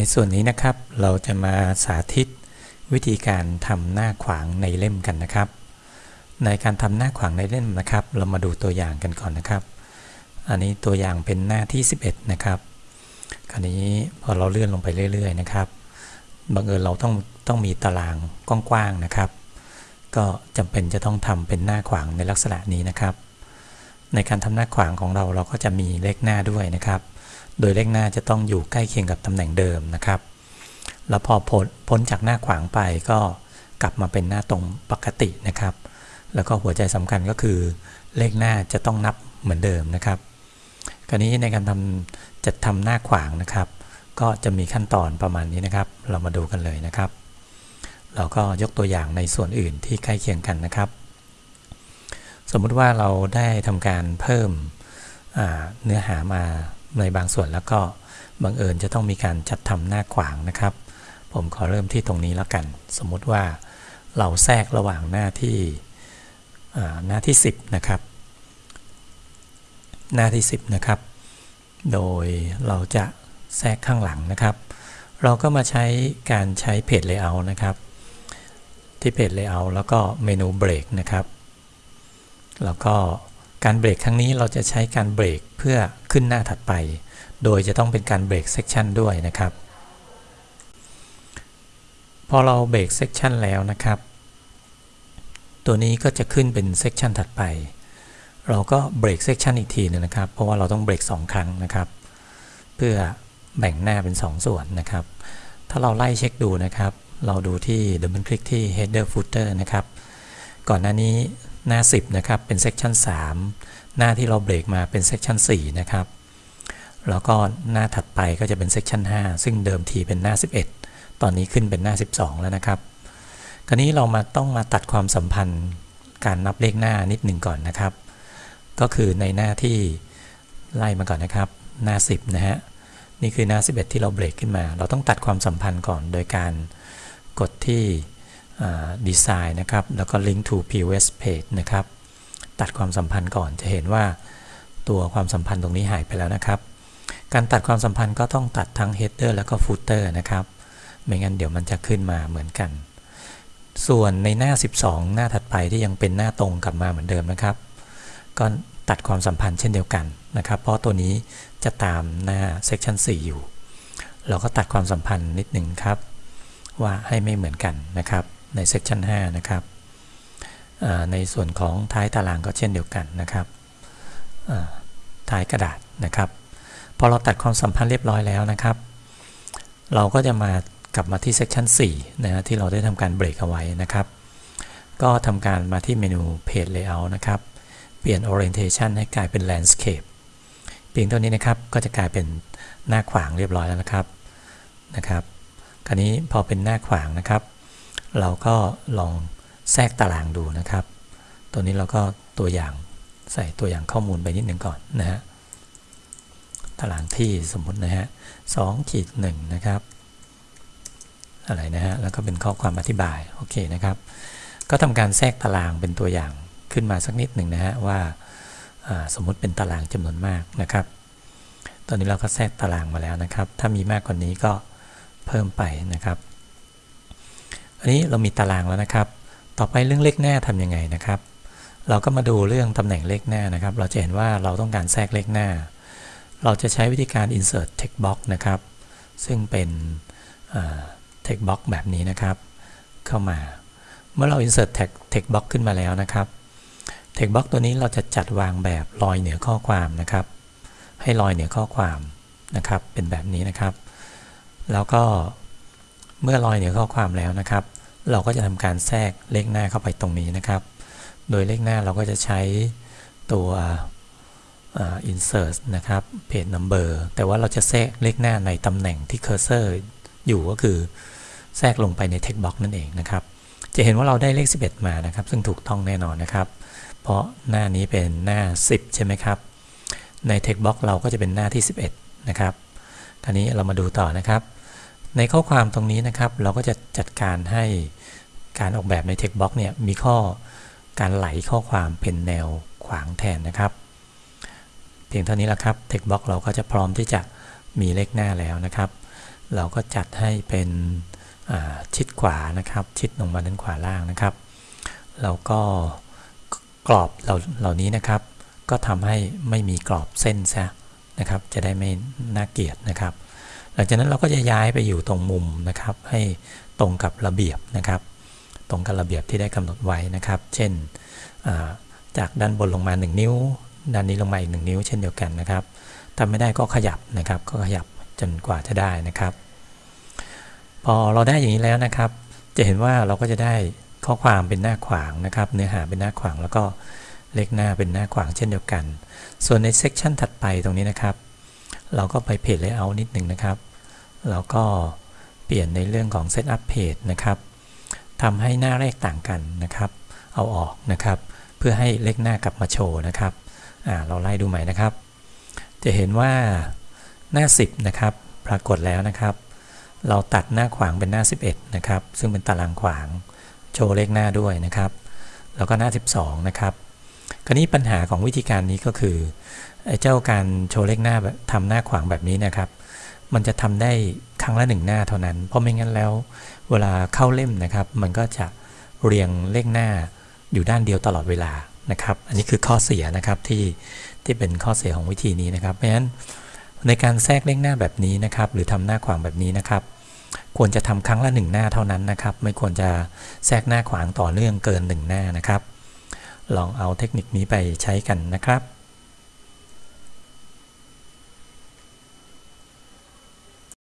ในส่วนนี้นะครับ เราจะมาสาธิตวิธีการทำหน้าขวางในเล่มกันนะครับ ในการทำหน้าขวางในเล่มนะครับ เรามาดูตัวอย่างกันก่อนนะครับ อันนี้ตัวอย่างเป็นหน้าที่ 11 นะครับ คราวนี้พอเราเลื่อนลงไปเรื่อย ๆ นะครับบังเอิญเราต้องต้องมีตารางกว้างๆนะครับ ก็จำเป็นจะต้องทำเป็นหน้าขวางในลักษณะนี้นะครับ ในการทำหน้าขวางของเราเราก็จะมีเลขหน้าด้วยนะครับ โดยเลขหน้าจะต้องอยู่ใกล้เคียงกับตำแหน่งเดิมนะครับ แล้วพอพ้นพ้นจากหน้าขวางไปก็กลับมาเป็นหน้าตรงปกตินะครับ แล้วก็หัวใจสำคัญก็คือ เลขหน้าจะต้องนับเหมือนเดิมนะครับ คราวนี้ในการทำจัดทำหน้าขวางนะครับ ก็จะมีขั้นตอนประมาณนี้นะครับ เรามาดูกันเลยนะครับ เราก็ยกตัวอย่างในส่วนอื่นที่ใกล้เคียงกันนะครับ สมมุติว่าเราได้ทำการเพิ่มเนื้อหามา ในบางส่วนแล้วก็บังเอิญจะต้องมีการจัดทำหน้าขวางนะครับ ผมขอเริ่มที่ตรงนี้แล้วกัน สมมติว่าเราแทรกระหว่างหน้าที่หน้าที่ 10 นะครับ หน้าที่ 10 นะครับ โดยเราจะแทรกข้างหลังนะครับ เราก็มาใช้การใช้เพจ Layout นะครับ ที่ Page Layout แล้วก็เมนูเบรกนะครับ แล้วก็การเบรกครั้งนี้เราจะใช้การเบรกเพื่อ ขึ้นหน้าถัดไป โดยจะต้องเป็นการเบรก section ด้วยนะครับ พอเราเบรก section แล้วนะครับ ตัวนี้ก็จะขึ้นเป็น section ถัดไป เราก็เบรก section อีกทีนึงนะครับ เพราะว่าเราต้องเบรก2 ครั้งนะครับ เพื่อแบ่งหน้าเป็น 2 ส่วนนะครับ ถ้าเราไล่เช็คดูนะครับ เราดูที่ double click ที่ header footer นะครับ ก่อนหน้านี้หน้า 10 นะครับ เป็น section 3 หน้าที่เราเบรกมาเป็น section 4นะครับ แล้วก็หน้าถัดไปก็จะเป็น section 5ซึ่งเดิมทีเป็นหน้า 11 ตอนนี้ขึ้นเป็นหน้า 12 แล้วนะครับ คราวนี้เรามาต้องมาตัดความสัมพันธ์การนับเลขหน้านิดหนึ่งก่อนนะครับ ก็คือในหน้าที่ไล่มาก่อนนะครับ หน้า 10 นะฮะ นี่คือหน้า 11 ที่เราเบรกขึ้นมา เราต้องตัดความสัมพันธ์ก่อนโดยการกดที่ดีไซน์นะครับ แล้วก็ Link to POS page นะครับ ตัดความสัมพันธ์ก่อนจะเห็นว่าตัวความสัมพันธ์ตรงนี้หายไปแล้วนะครับ การตัดความสัมพันธ์ก็ต้องตัดทั้ง header แล้วก็ footer นะครับ ไม่งั้นเดี๋ยวมันจะขึ้นมาเหมือนกัน ส่วนในหน้า 12 หน้าถัดไปที่ยังเป็นหน้าตรงกลับมาเหมือนเดิมนะครับ ก็ตัดความสัมพันธ์เช่นเดียวกันนะครับ เพราะตัวนี้จะตามหน้า section 4 อยู่ เราก็ตัดความสัมพันธ์นิดหนึ่งครับ ว่าให้ไม่เหมือนกันนะครับใน section 5 นะครับ ในส่วนของท้ายตารางก็เช่นเดียวกันนะครับท้ายกระดาษนะครับ พอเราตัดความสัมพันธ์เรียบร้อยแล้วนะครับ เราก็จะมากลับมาที่ section 4นะที่เราได้ทำการเบรกเอาไว้นะครับ ก็ทำการมาที่เมนู page layout นะครับ เปลี่ยน orientation ให้กลายเป็น landscape เพียงเท่านี้นะครับก็จะกลายเป็นหน้าขวางเรียบร้อยแล้วนะครับนะครับ คราวนี้พอเป็นหน้าขวางนะครับ เราก็ลอง แทรกตารางดูนะครับ ตัวนี้เราก็ตัวอย่างใส่ตัวอย่างข้อมูลไปนิดหนึ่งก่อนนะฮะ ตารางที่สมมตินะฮะสองขีดหนึ่งนะครับ อะไรนะฮะ แล้วก็เป็นข้อความอธิบาย โอเคนะครับ ก็ทำการแทรกตารางเป็นตัวอย่างขึ้นมาสักนิดหนึ่งนะฮะว่าสมมุติเป็นตารางจำนวนมากนะครับ ตอนนี้เราก็แทรกตารางมาแล้วนะครับ ถ้ามีมากกว่านี้ก็เพิ่มไปนะครับ อันนี้เรามีตารางแล้วนะครับ ต่อไปเรื่องเลขหน้าทำยังไงนะครับ เราก็มาดูเรื่องตำแหน่งเลขหน้านะครับ เราจะเห็นว่าเราต้องการแทรกเลขหน้า เราจะใช้วิธีการ insert text box นะครับ ซึ่งเป็น text box แบบนี้นะครับ เข้ามา เมื่อเรา insert text box ขึ้นมาแล้วนะครับ text box ตัวนี้เราจะจัดวางแบบลอยเหนือข้อความนะครับ ให้ลอยเหนือข้อความนะครับ เป็นแบบนี้นะครับ แล้วก็เมื่อลอยเหนือข้อความแล้วนะครับ เราก็จะทำการแทรกเลขหน้าเข้าไปตรงนี้นะครับ โดยเลขหน้าเราก็จะใช้ตัว insert นะครับ page number แต่ว่าเราจะแทรกเลขหน้าในตำแหน่งที่ cursor อยู่ก็คือแทรกลงไปใน text box นั่นเองนะครับ จะเห็นว่าเราได้เลข 11 มานะครับ ซึ่งถูกต้องแน่นอนนะครับ เพราะหน้านี้เป็นหน้า 10 ใช่ไหมครับ ใน text box เราก็จะเป็นหน้าที่ 11 นะครับ คราวนี้เรามาดูต่อนะครับ ในข้อความตรงนี้นะครับเราก็จะจัดการให้การออกแบบใน text box เนี่ยมีข้อการไหลข้อความเป็นแนวขวางแทนนะครับ เพียงเท่านี้แหละครับ text box เราก็จะพร้อมที่จะมีเลขหน้าแล้วนะครับ เราก็จัดให้เป็นชิดขวานะครับ ชิดลงมาด้านขวาล่างนะครับแล้วก็กรอบเหล่าเหล่านี้นะครับ ก็ทำให้ไม่มีกรอบเส้นซะนะครับ จะได้ไม่น่าเกลียดนะครับ หลังจากนั้นเราก็จะย้ายไปอยู่ตรงมุมนะครับ ให้ตรงกับระเบียบนะครับ ตรงกับระเบียบที่ได้กำหนดไว้นะครับ เช่นจากด้านบนลงมา 1 นิ้ว ด้านนี้ลงมาอีก 1 นิ้ว เช่นเดียวกันนะครับทำไม่ได้ก็ขยับนะครับ ก็ขยับจนกว่าจะได้นะครับ พอเราได้อย่างนี้แล้วนะครับ จะเห็นว่าเราก็จะได้ข้อความเป็นหน้าขวางนะครับ เนื้อหาเป็นหน้าขวางแล้วก็เลขหน้าเป็นหน้าขวางเช่นเดียวกัน ส่วนในเซกชันถัดไปตรงนี้นะครับ เราก็ไปเพจ Layout นิดหนึ่งนะครับ เราก็เปลี่ยนในเรื่องของ Setup Page นะครับทำให้หน้าเลขต่างกันนะครับ เอาออกนะครับ เพื่อให้เลขหน้ากลับมาโชว์นะครับเราไล่ดูใหม่นะครับ จะเห็นว่าหน้า 10 นะครับ ปรากฏแล้วนะครับ เราตัดหน้าขวางเป็นหน้า 11 นะครับ ซึ่งเป็นตารางขวาง โชว์เลขหน้าด้วยนะครับ แล้วก็หน้า 12 นะครับ ราวนี้ปัญหาของวิธีการนี้ก็คือเจ้าการโชว์เลขหน้าทำหน้าขวางแบบนี้นะครับ มันจะทำได้ครั้งละหนึ่งหน้าเท่านั้น เพราะไม่งั้นแล้ว เวลาเข้าเล่มนะครับ มันก็จะเรียงเลขหน้าอยู่ด้านเดียวตลอดเวลานะครับ อันนี้คือข้อเสียนะครับที่ที่เป็นข้อเสียของวิธีนี้นะครับ เพราะฉะนั้นในการแทรกเลขหน้าแบบนี้นะครับ หรือทำหน้าขวางแบบนี้นะครับ ควรจะทำครั้งละหนึ่งหน้าเท่านั้นนะครับ ไม่ควรจะแทรกหน้าขวางต่อเนื่องเกินหนึ่งหน้านะครับ ลองเอาเทคนิคนี้ไปใช้กันนะครับ